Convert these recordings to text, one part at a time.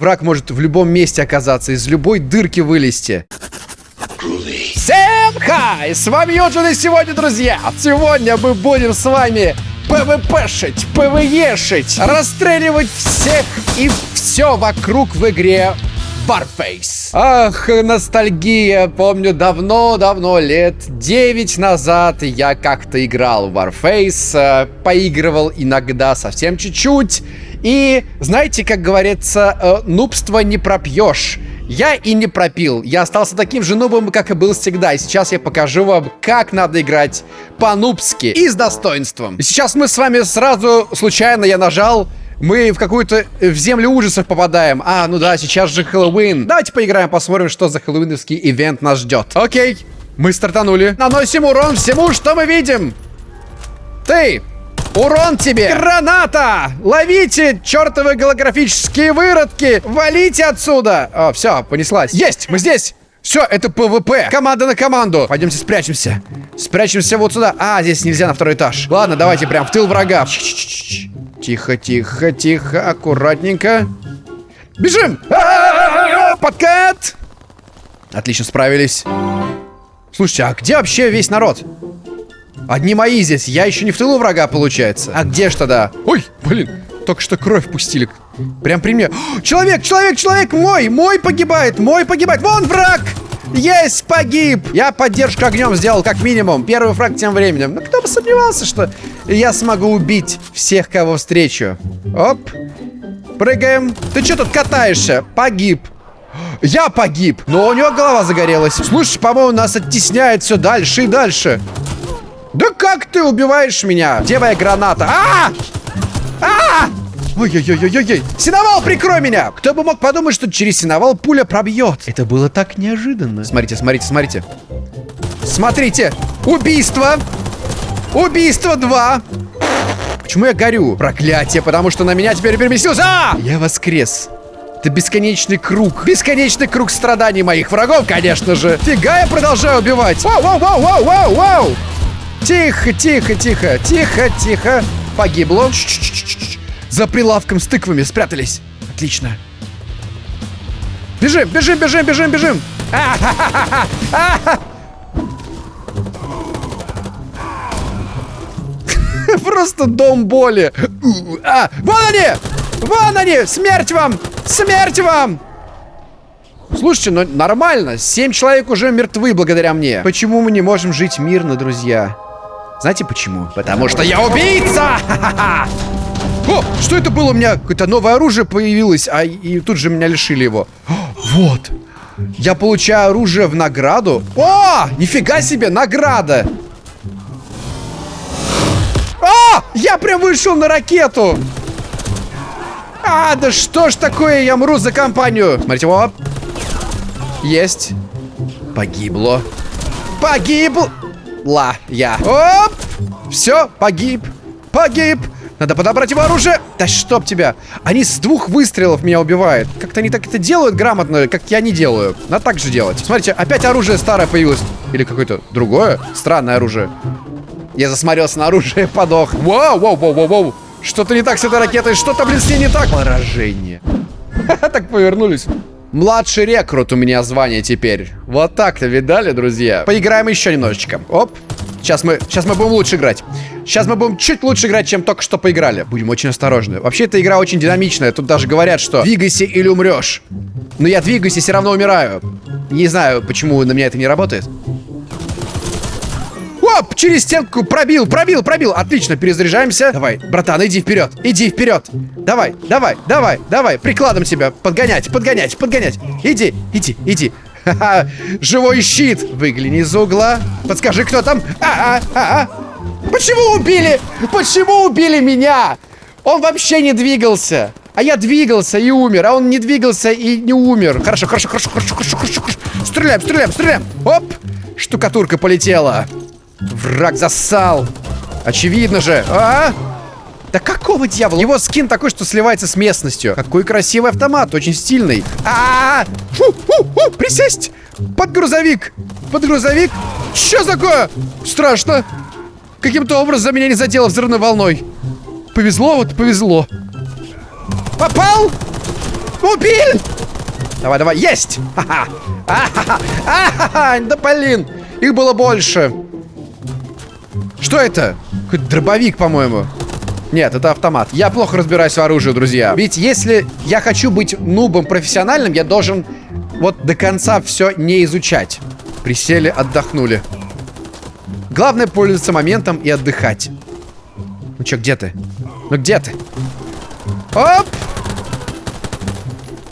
Враг может в любом месте оказаться, из любой дырки вылезти. Всем хай! С вами Йоджин и сегодня, друзья, сегодня мы будем с вами ПВПшить, ПВЕшить, расстреливать всех и все вокруг в игре Warface. Ах, ностальгия. Помню, давно-давно, лет 9 назад я как-то играл в Warface, э, поигрывал иногда совсем чуть-чуть. И, знаете, как говорится, э, нубство не пропьешь. Я и не пропил. Я остался таким же нубом, как и был всегда. И сейчас я покажу вам, как надо играть по-нубски и с достоинством. Сейчас мы с вами сразу, случайно я нажал мы в какую-то в землю ужасов попадаем. А, ну да, сейчас же Хэллоуин. Давайте поиграем, посмотрим, что за хэллоуиновский ивент нас ждет. Окей, мы стартанули. Наносим урон всему, что мы видим. Ты, урон тебе. Граната! Ловите, чертовы голографические выродки. Валите отсюда. О, все, понеслась. Есть, мы здесь. Все, это ПВП. Команда на команду. Пойдемте спрячемся. Спрячемся вот сюда. А, здесь нельзя на второй этаж. Ладно, давайте прям в тыл врага. Тихо, тихо, тихо, аккуратненько. Бежим! Подкат! Отлично, справились. Слушайте, а где вообще весь народ? Одни мои здесь. Я еще не в тылу врага, получается. А где ж тогда? Ой, блин, только что кровь пустили. Прям при мне. Человек, человек, человек мой! Мой погибает, мой погибает. Вон враг! Есть, погиб! Я поддержку огнем сделал как минимум. Первый фраг тем временем. Ну, кто бы сомневался, что я смогу убить всех, кого встречу. Оп. Прыгаем. Ты что тут катаешься? Погиб. Я погиб. Но у него голова загорелась. Слушай, по-моему, нас оттесняет все дальше и дальше. Да как ты убиваешь меня? Где моя граната? А! А! Ой-ой-ой-ой-ой! Синовал, прикрой меня! Кто бы мог подумать, что через синовал пуля пробьет? Это было так неожиданно. Смотрите, смотрите, смотрите. Смотрите! Убийство! Убийство 2! Почему я горю? Проклятие, потому что на меня теперь переместился. А! Я воскрес. Это бесконечный круг. Бесконечный круг страданий моих врагов, конечно же. Фига я продолжаю убивать. Вау, вау, вау, вау, вау, вау. Тихо, тихо, тихо, тихо, тихо. Погибло. Ч -ч -ч за прилавком с тыквами спрятались. Отлично. Бежим, бежим, бежим, бежим, бежим. Просто дом боли. А, вон они! Вон они! Смерть вам! Смерть вам! Слушайте, ну нормально. Семь человек уже мертвы благодаря мне. Почему мы не можем жить мирно, друзья? Знаете почему? Потому что я убийца! О, что это было у меня? Какое-то новое оружие появилось, а и тут же меня лишили его. О, вот. Я получаю оружие в награду. О, нифига себе, награда. А, я прям вышел на ракету. А, да что ж такое, я мру за компанию. Смотрите, оп. Есть. Погибло. Погибла я. Оп. Все, погиб. Погиб. Надо подобрать его оружие. Да чтоб тебя. Они с двух выстрелов меня убивают. Как-то они так это делают грамотно, как я не делаю. Надо так же делать. Смотрите, опять оружие старое появилось. Или какое-то другое странное оружие. Я засмотрелся на оружие и подох. Вау, вау, вау, вау, вау. Что-то не так с этой ракетой. Что-то, блин, с ней не так. Поражение. Так повернулись. Младший рекрут у меня звание теперь. Вот так-то, видали, друзья? Поиграем еще немножечко. Оп. Сейчас мы, сейчас мы будем лучше играть. Сейчас мы будем чуть лучше играть, чем только что поиграли. Будем очень осторожны. Вообще, эта игра очень динамичная. Тут даже говорят, что двигайся или умрешь. Но я двигаюсь и все равно умираю. Не знаю, почему на меня это не работает. Оп, через стенку пробил, пробил, пробил. Отлично, перезаряжаемся. Давай, братан, иди вперед, иди вперед. Давай, давай, давай, давай. Прикладом себя подгонять, подгонять, подгонять. Иди, иди, иди. Ха-ха, живой щит. Выгляни из угла. Подскажи, кто там? А, а, а, а. Почему убили? Почему убили меня? Он вообще не двигался. А я двигался и умер, а он не двигался и не умер. Хорошо, хорошо, хорошо, хорошо, хорошо. хорошо. Стреляем, стреляем, стреляем. Оп, штукатурка полетела. Враг засал. Очевидно же. А? Да какого дьявола? Его скин такой, что сливается с местностью. Какой красивый автомат, очень стильный. А, -а, -а! Фу, фу, фу, присесть! Под грузовик! Под грузовик! Что такое? Страшно. Каким-то образом меня не задело взрывной волной. Повезло, вот повезло. Попал! Убили! Давай, давай, есть! Ха-ха! А-ха-ха! А-ха-ха! Да блин! Их было больше. Что это? Какой-то дробовик, по-моему. Нет, это автомат. Я плохо разбираюсь в оружии, друзья. Ведь если я хочу быть нубом профессиональным, я должен вот до конца все не изучать. Присели, отдохнули. Главное пользоваться моментом и отдыхать. Ну чё, где ты? Ну где ты? Оп!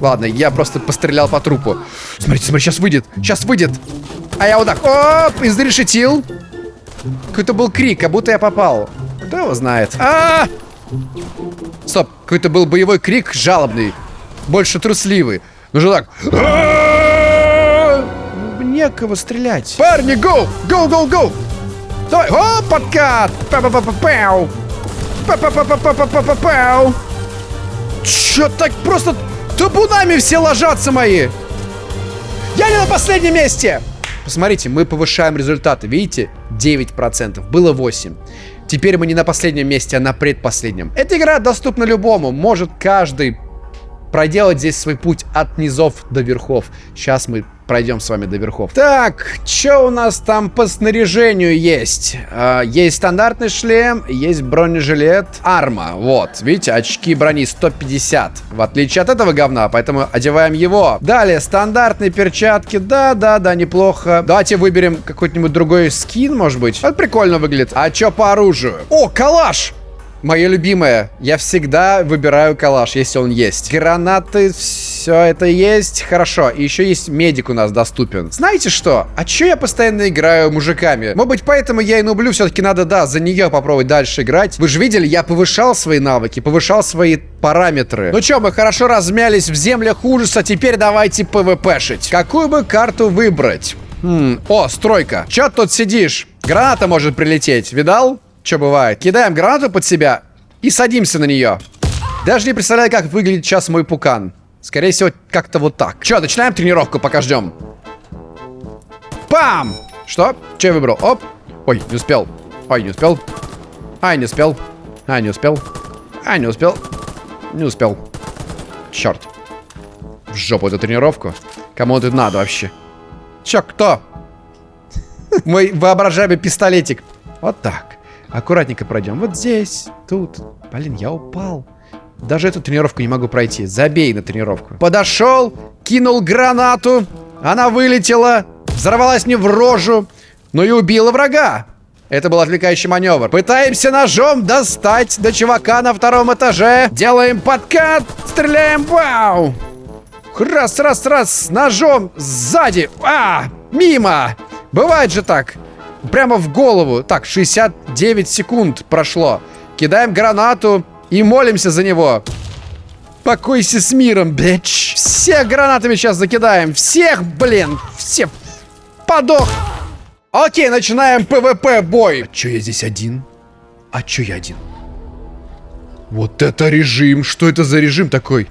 Ладно, я просто пострелял по трупу. Смотрите, смотри, сейчас выйдет. Сейчас выйдет. А я вот так, оп, изрешетил. Какой-то был крик, как будто я попал. Кто его знает? А, -а, -а! Стоп, какой-то был боевой крик жалобный. Больше трусливый. Ну же так. Некого стрелять. Парни, go! Go, go, go! Давай! О, подкат! Па-па-па-па-пау! Па-па-па-па-па-па-пау! Чё так просто табунами все ложатся мои? Я не на последнем месте! Посмотрите, мы повышаем результаты. Видите? 9%. Было 8%. Теперь мы не на последнем месте, а на предпоследнем. Эта игра доступна любому. Может каждый проделать здесь свой путь от низов до верхов. Сейчас мы пройдем с вами до верхов. Так, что у нас там по снаряжению есть? А, есть стандартный шлем, есть бронежилет, арма. Вот, видите, очки брони 150. В отличие от этого говна, поэтому одеваем его. Далее, стандартные перчатки. Да-да-да, неплохо. Давайте выберем какой-нибудь другой скин, может быть. Это прикольно выглядит. А что по оружию? О, калаш! Мое любимое. Я всегда выбираю калаш, если он есть. Гранаты, все это есть. Хорошо. И еще есть медик у нас доступен. Знаете что? А че я постоянно играю мужиками? Может быть, поэтому я и нублю. Все-таки надо, да, за нее попробовать дальше играть. Вы же видели, я повышал свои навыки, повышал свои параметры. Ну что, мы хорошо размялись в землях ужаса. Теперь давайте пвпшить. Какую бы карту выбрать? Хм, о, стройка. Че тут сидишь? Граната может прилететь. Видал? Что бывает. Кидаем гранату под себя и садимся на нее. Даже не представляю, как выглядит сейчас мой пукан. Скорее всего, как-то вот так. Че, начинаем тренировку, пока ждем. Пам! Что? Че я выбрал? Оп. Ой, не успел. Ой, не успел. Ай, не успел. Ай, не успел. Ай, не успел. Не успел. Черт. В жопу эту тренировку. Кому это надо вообще? Че, кто? Мой воображаемый пистолетик. Вот так. Аккуратненько пройдем. Вот здесь, тут. Блин, я упал. Даже эту тренировку не могу пройти. Забей на тренировку. Подошел, кинул гранату. Она вылетела, взорвалась мне в рожу, но и убила врага. Это был отвлекающий маневр. Пытаемся ножом достать до чувака на втором этаже. Делаем подкат, стреляем, вау. Раз, раз, раз, ножом сзади. А, мимо. Бывает же так. Прямо в голову. Так, 69 секунд прошло. Кидаем гранату и молимся за него. Покойся с миром, bitch. Всех гранатами сейчас закидаем. Всех, блин. Все. Подох. Окей, начинаем ПВП бой. А чё я здесь один? А чё я один? Вот это режим. Что это за режим такой?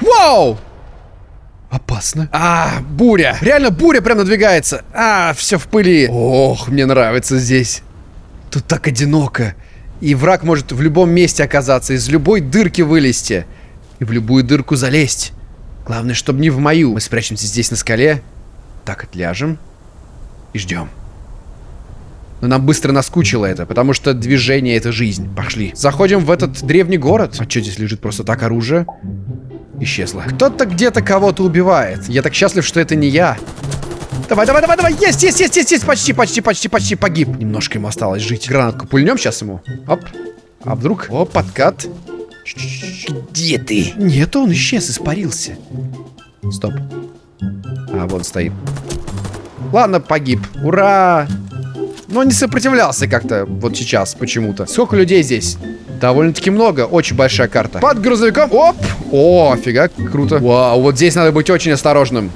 Вау! Опасно. А, буря. Реально буря прям надвигается. А, все в пыли. Ох, мне нравится здесь. Тут так одиноко. И враг может в любом месте оказаться, из любой дырки вылезти. И в любую дырку залезть. Главное, чтобы не в мою. Мы спрячемся здесь на скале. Так, отляжем. И ждем. Но нам быстро наскучило это, потому что движение — это жизнь. Пошли. Заходим в этот древний город. А что здесь лежит просто так оружие? Исчезла. Кто-то где-то кого-то убивает. Я так счастлив, что это не я. Давай, давай, давай, давай. Есть, есть, есть, есть, есть. Почти, почти, почти, почти погиб. Немножко ему осталось жить. Гранатку пульнем сейчас ему. Оп. А вдруг? О, подкат. Где ты? Нет, он исчез, испарился. Стоп. А, вон стоит. Ладно, погиб. Ура! Но не сопротивлялся как-то вот сейчас почему-то. Сколько людей здесь? Довольно-таки много. Очень большая карта. Под грузовиком. Оп! О, офига, круто. Вау, вот здесь надо быть очень осторожным.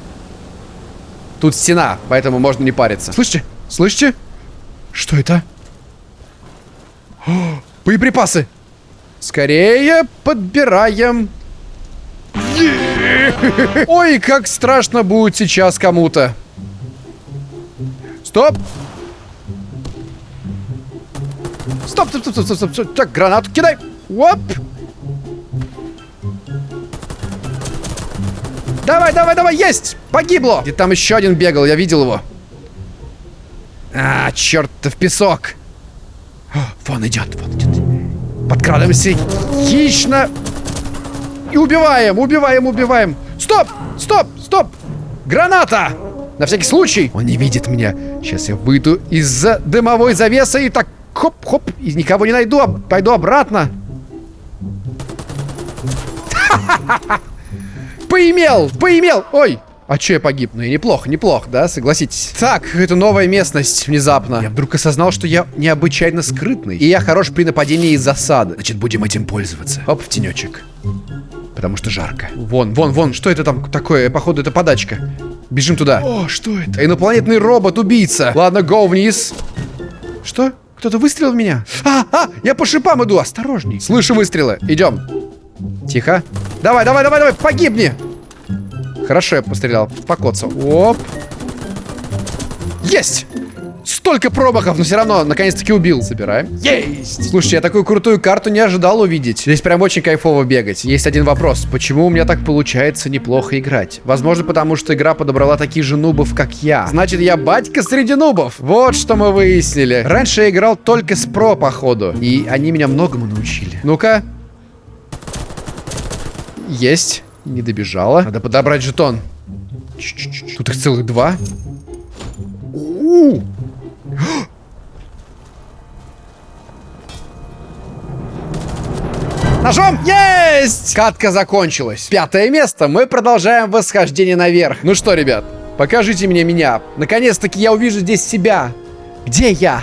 Тут стена, поэтому можно не париться. Слышите? Слышите? Что это? О, боеприпасы. Скорее подбираем. Ой, как страшно будет сейчас кому-то. Стоп. Стоп, стоп, стоп, стоп, стоп, стоп. Так, гранату кидай. Оп. Давай, давай, давай, есть! Погибло! И там еще один бегал, я видел его. А, черт, в песок. О, вон идет, вон идет. Подкрадываемся хищно. И убиваем, убиваем, убиваем. Стоп, стоп, стоп. Граната! На всякий случай. Он не видит меня. Сейчас я выйду из-за дымовой завесы и так хоп-хоп. И никого не найду, а пойду обратно. Поимел, поимел. Ой, а че я погиб? Ну и неплохо, неплохо, да, согласитесь. Так, это новая местность внезапно. Я вдруг осознал, что я необычайно скрытный. И я хорош при нападении из засады. Значит, будем этим пользоваться. Оп, в тенечек. Потому что жарко. Вон, вон, вон, что это там такое? Походу, это подачка. Бежим туда. О, что это? Инопланетный робот-убийца. Ладно, го вниз. Что? Кто-то выстрелил в меня? А, а, я по шипам иду, осторожней. Слышу выстрелы. Идем. Тихо. Давай, давай, давай, давай, погибни. Хорошо, я пострелял. Покоцал. Оп. Есть! Столько промахов, но все равно, наконец-таки убил. Собираем. Есть! Слушайте, я такую крутую карту не ожидал увидеть. Здесь прям очень кайфово бегать. Есть один вопрос. Почему у меня так получается неплохо играть? Возможно, потому что игра подобрала таких же нубов, как я. Значит, я батька среди нубов. Вот что мы выяснили. Раньше я играл только с про, походу. И они меня многому научили. Ну-ка. Есть. Не добежала. Надо подобрать жетон. Ч -ч -ч Тут их целых два. У -у -у. Ножом! Есть! Катка закончилась. Пятое место. Мы продолжаем восхождение наверх. Ну что, ребят, покажите мне меня. Наконец-таки я увижу здесь себя. Где я?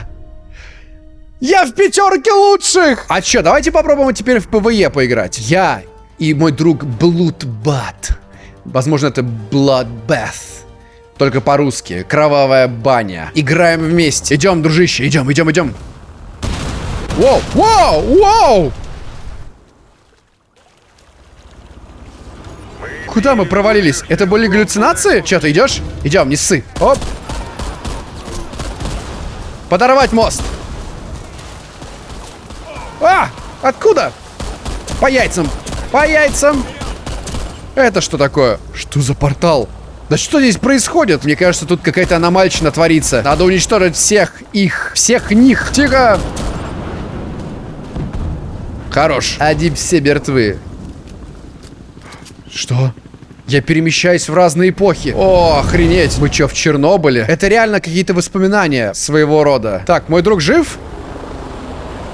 Я в пятерке лучших! А чё, давайте попробуем теперь в ПВЕ поиграть. Я и мой друг Bloodbath. Возможно, это Bloodbath. Только по-русски. Кровавая баня. Играем вместе. Идем, дружище, идем, идем, идем. Воу, воу, воу! Куда мы провалились? Это были галлюцинации? Че, ты идешь? Идем, не ссы. Оп. Подорвать мост. А! Откуда? По яйцам. По яйцам. Это что такое? Что за портал? Да что здесь происходит? Мне кажется, тут какая-то аномальщина творится. Надо уничтожить всех их. Всех них. Тихо. Хорош. Они все мертвы. Что? Я перемещаюсь в разные эпохи. О, охренеть. Мы что, в Чернобыле? Это реально какие-то воспоминания своего рода. Так, мой друг жив?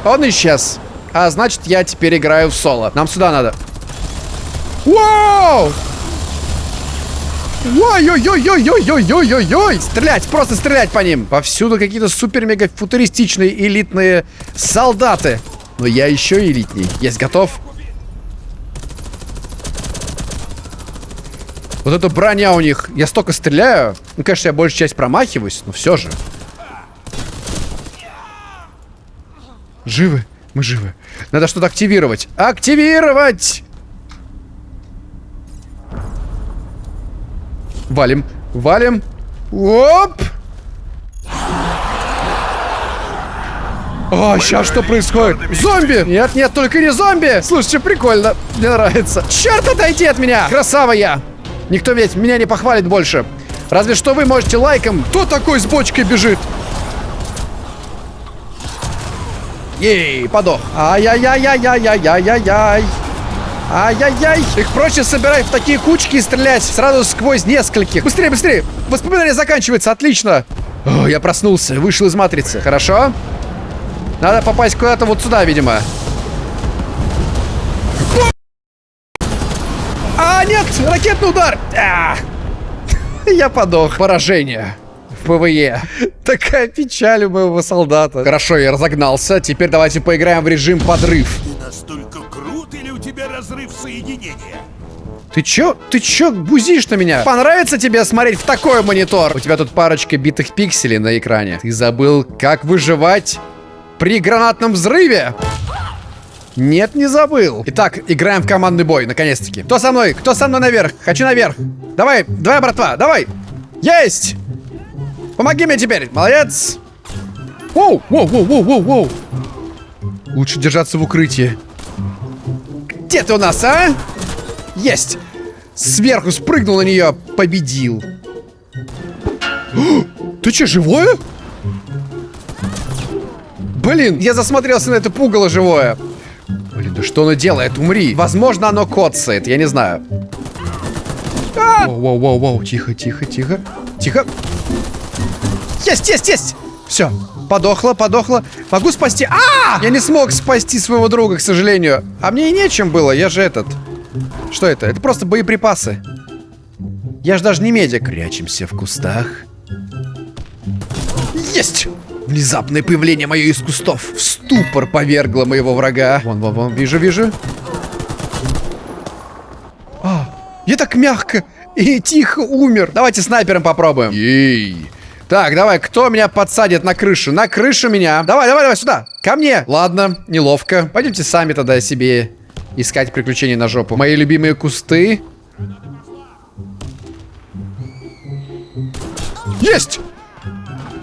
Он исчез. А значит, я теперь играю в соло. Нам сюда надо. Вау! Ой-ой-ой-ой-ой-ой-ой-ой! Стрелять, просто стрелять по ним! Повсюду какие-то супер-мега-футуристичные элитные солдаты. Но я еще элитней. Есть, готов? Вот эта броня у них. Я столько стреляю. Ну, конечно, я большую часть промахиваюсь, но все же. Живы. Мы живы. Надо что-то активировать. Активировать! Валим. Валим. Оп! О, сейчас что происходит? Зомби! Нет, нет, только не зомби! Слушайте, прикольно. Мне нравится. Черт, отойди от меня! Красава я! Никто ведь меня не похвалит больше. Разве что вы можете лайком. Кто такой с бочкой бежит? Ей, подох. Ай-яй-яй-яй-яй-яй-яй-яй. Ай-яй-яй. Их проще собирать в такие кучки и стрелять сразу сквозь нескольких. Быстрее, быстрее. Воспоминание заканчивается. Отлично. О, я проснулся. Вышел из матрицы. Хорошо. Надо попасть куда-то вот сюда, видимо. А, нет! Ракетный удар! А! Я подох. Поражение. В PvE. Такая печаль у моего солдата. Хорошо, я разогнался. Теперь давайте поиграем в режим подрыв. Разрыв соединения? Ты чё? Ты чё бузишь на меня? Понравится тебе смотреть в такой монитор? У тебя тут парочка битых пикселей на экране. Ты забыл, как выживать при гранатном взрыве? Нет, не забыл. Итак, играем в командный бой, наконец-таки. Кто со мной? Кто со мной наверх? Хочу наверх. Давай, давай, братва, давай. Есть! Помоги мне теперь. Молодец. Воу, воу, воу, воу, воу, воу. Лучше держаться в укрытии. Где ты у нас, а? Есть. Сверху спрыгнул на нее, победил. Ты что, живое? Блин, я засмотрелся на это пугало живое. Блин, да что оно делает? Умри. Возможно, оно коцает, я не знаю. А! Воу, воу, воу, тихо, тихо, тихо. Тихо. Есть, есть, есть! Все, подохла, подохла. Могу спасти. А! Я не смог спасти своего друга, к сожалению. А мне и нечем было, я же этот. Что это? Это просто боеприпасы. Я же даже не медик. Прячемся в кустах. Есть! Внезапное появление мое из кустов. В ступор повергло моего врага. Вон, вон, вон, вижу, вижу. А, я так мягко и тихо умер. Давайте снайпером попробуем. Ей. Так, давай, кто меня подсадит на крышу? На крышу меня. Давай, давай, давай, сюда. Ко мне. Ладно, неловко. Пойдемте сами тогда себе искать приключения на жопу. Мои любимые кусты. Есть!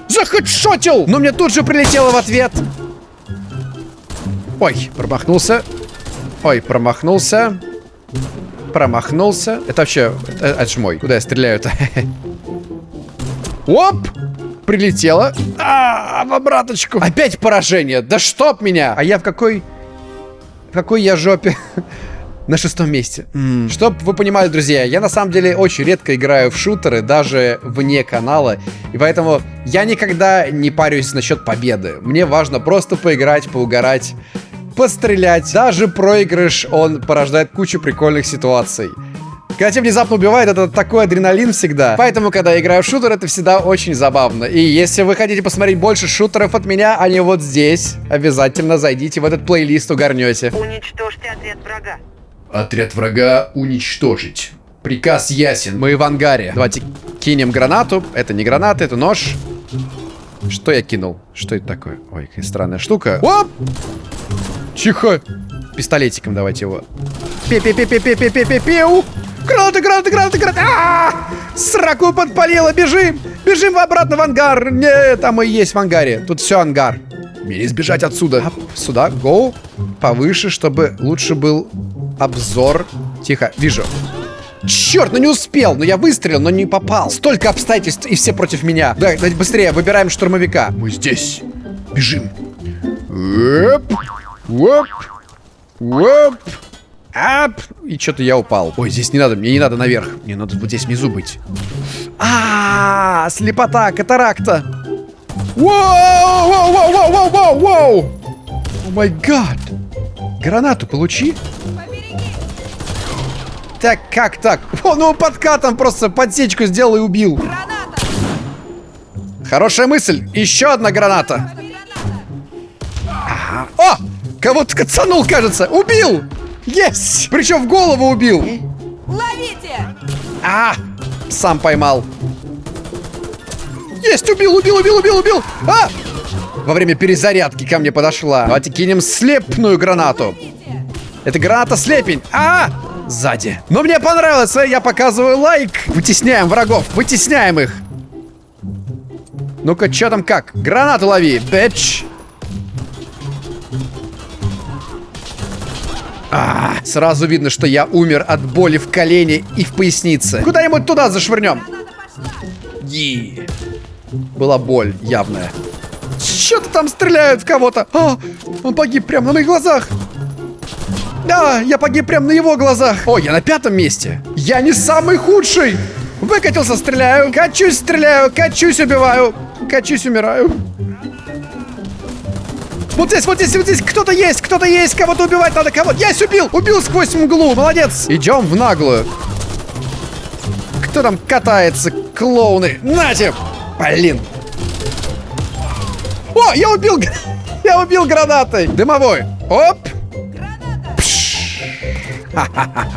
Захедшотил! Но мне тут же прилетело в ответ. Ой, промахнулся. Ой, промахнулся. Промахнулся. Это вообще... Это, это ж мой. Куда я стреляю-то? Оп! Прилетело. А, в обраточку. Опять поражение. Да чтоб меня! А я в какой... В какой я жопе? На шестом месте. Mm. Чтоб вы понимали, друзья, я на самом деле очень редко играю в шутеры, даже вне канала. И поэтому я никогда не парюсь насчет победы. Мне важно просто поиграть, поугарать, пострелять. Даже проигрыш, он порождает кучу прикольных ситуаций. Когда тебя внезапно убивает, это такой адреналин всегда. Поэтому, когда я играю в шутер, это всегда очень забавно. И если вы хотите посмотреть больше шутеров от меня, они вот здесь. Обязательно зайдите в этот плейлист, угорнете. Уничтожьте отряд врага. Отряд врага уничтожить. Приказ ясен. Мы в ангаре. Давайте кинем гранату. Это не граната, это нож. Что я кинул? Что это такое? Ой, какая странная штука. Оп! Тихо. Пистолетиком давайте его. Пе-пе-пе-пе-пе-пе-пе-пеу. Гранаты, гранаты, гранаты, гранаты. А -а -а! Сраку подпалило. Бежим. Бежим обратно в ангар. Нет, там и есть в ангаре. Тут все ангар. Мне избежать отсюда. Оп, сюда, гоу. Повыше, чтобы лучше был обзор. Тихо, вижу. Черт, ну не успел, но я выстрелил, но не попал. Столько обстоятельств, и все против меня. Да, давайте быстрее, выбираем штурмовика. Мы здесь. Бежим. Оп, оп, оп, ап. И что-то я упал. Ой, здесь не надо, мне не надо наверх. Мне надо вот здесь внизу быть. А, -а, -а слепота, катаракта. Воу, воу, воу, воу, воу, воу, воу. О май гад. Гранату получи. Так, как так? Он его подкатом просто подсечку сделал и убил. Граната! Хорошая мысль. Еще одна граната. Ага. О! Кого-то кацанул, кажется. Убил! Есть! Причем в голову убил. Ловите! А! Сам поймал. Есть! Убил, убил, убил, убил, убил! А! Во время перезарядки ко мне подошла. Давайте кинем слепную гранату. Это граната слепень. А! Сзади. Но мне понравилось, а я показываю лайк. Вытесняем врагов, вытесняем их. Ну-ка, что там как? Гранату лови, бэч. А, сразу видно, что я умер от боли в колене и в пояснице. Куда-нибудь туда зашвырнем. Е. Была боль явная. Что-то там стреляют в кого-то. А, он погиб прямо на моих глазах. Да, я погиб прямо на его глазах. О, я на пятом месте. Я не самый худший. Выкатился, стреляю. Качусь, стреляю. Качусь, убиваю. Качусь, умираю. Вот здесь, вот здесь, вот здесь кто-то есть, кто-то есть, кого-то убивать надо, кого-то. Есть, убил, убил сквозь мглу, молодец. Идем в наглую. Кто там катается, клоуны? Нате! Блин. О, я убил, я убил гранатой. Дымовой. Оп.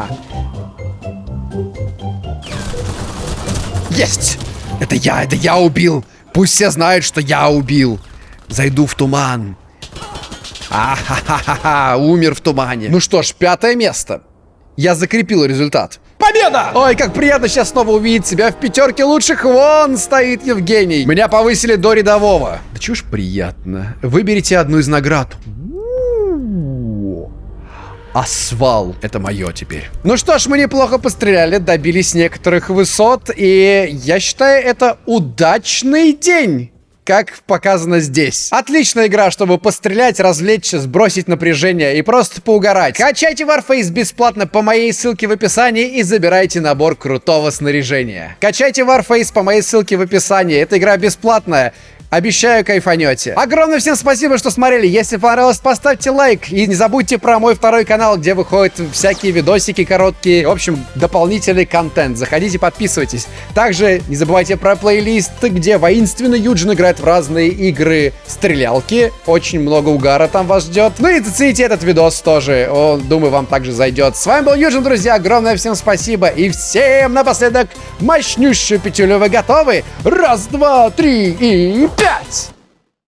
Есть! Это я, это я убил! Пусть все знают, что я убил! Зайду в туман. А-ха-ха-ха, умер в тумане. Ну что ж, пятое место. Я закрепил результат. Победа! Ой, как приятно сейчас снова увидеть себя в пятерке лучших. Вон стоит Евгений. Меня повысили до рядового. Да чушь приятно. Выберите одну из наград. Асфал. Это мое теперь. Ну что ж, мы неплохо постреляли, добились некоторых высот, и я считаю, это удачный день как показано здесь. Отличная игра, чтобы пострелять, развлечься, сбросить напряжение и просто поугарать. Качайте Warface бесплатно по моей ссылке в описании и забирайте набор крутого снаряжения. Качайте Warface по моей ссылке в описании. Эта игра бесплатная. Обещаю, кайфанете. Огромное всем спасибо, что смотрели. Если понравилось, поставьте лайк. И не забудьте про мой второй канал, где выходят всякие видосики короткие. В общем, дополнительный контент. Заходите, подписывайтесь. Также не забывайте про плейлист, где воинственно Юджин играет в разные игры стрелялки. Очень много угара там вас ждет. Ну и зацените этот видос тоже. Он, думаю, вам также зайдет. С вами был Юджин, друзья. Огромное всем спасибо. И всем напоследок мощнющую петелю. Вы готовы? Раз, два, три и пять!